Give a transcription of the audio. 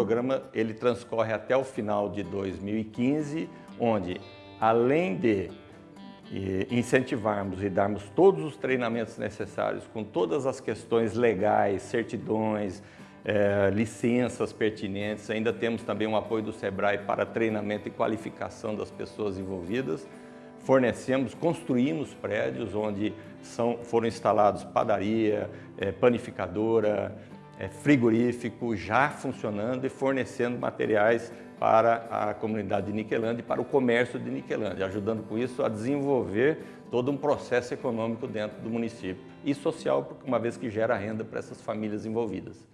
programa ele transcorre até o final de 2015, onde além de incentivarmos e darmos todos os treinamentos necessários com todas as questões legais, certidões, é, licenças pertinentes, ainda temos também o apoio do SEBRAE para treinamento e qualificação das pessoas envolvidas, fornecemos, construímos prédios onde são, foram instalados padaria, é, panificadora, frigorífico, já funcionando e fornecendo materiais para a comunidade de Niquelândia e para o comércio de Niquelândia, ajudando com isso a desenvolver todo um processo econômico dentro do município e social, uma vez que gera renda para essas famílias envolvidas.